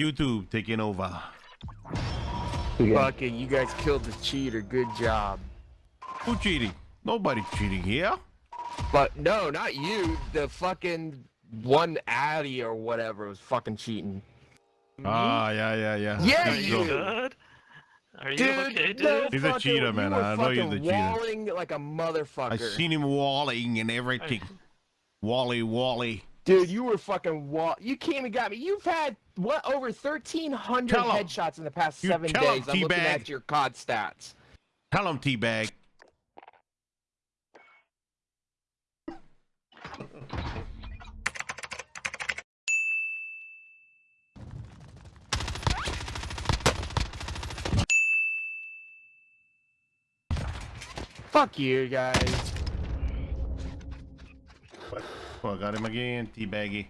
YouTube taking over. Again. Fucking, you guys killed the cheater. Good job. Who cheating? Nobody cheating here. But no, not you. The fucking one Addy or whatever was fucking cheating. Ah, yeah, yeah, yeah. Yeah, There you. Good. Are you Dude, okay, dude? no He's a cheater, man. I know you're the fucking cheater. walling like a motherfucker. I seen him walling and everything. Wally, Wally. Dude, you were fucking wall. You came and got me. You've had what over thirteen hundred Tell 'em. headshots in the past You seven tell 'em, days. I'm looking at your COD stats. Tell him, Teabag. Fuck you guys. Oh, I got him again, Teabaggy.